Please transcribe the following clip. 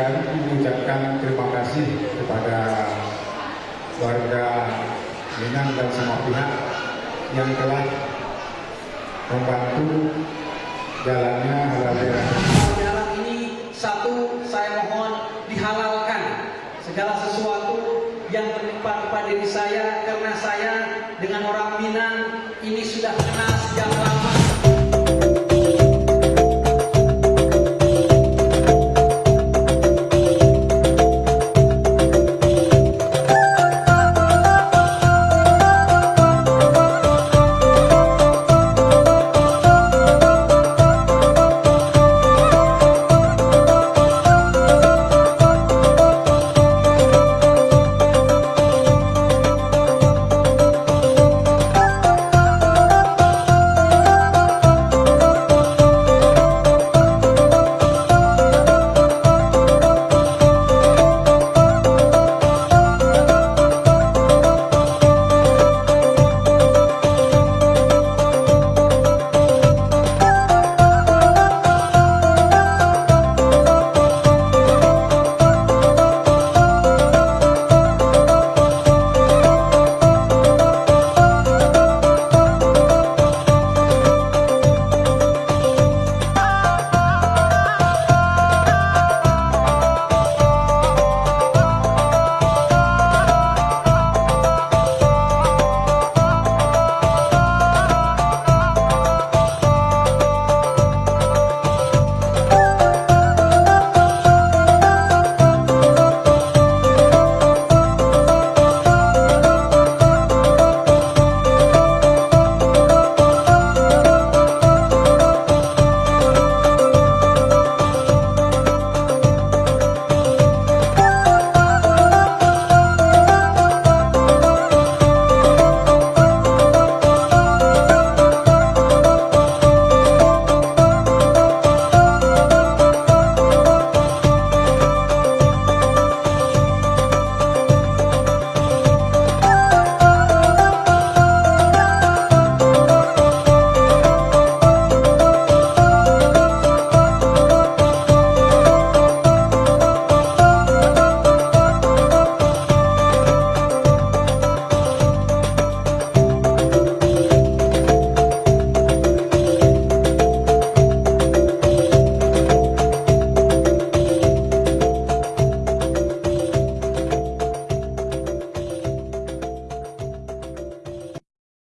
mengucapkan, mengucapkan terima kasih kepada warga Minang dan semua pihak yang telah membantu jalannya halal Dalam ini satu saya mohon dihalalkan segala sesuatu yang menimpa kepada diri saya karena saya dengan orang Minang ini sudah kenal sejak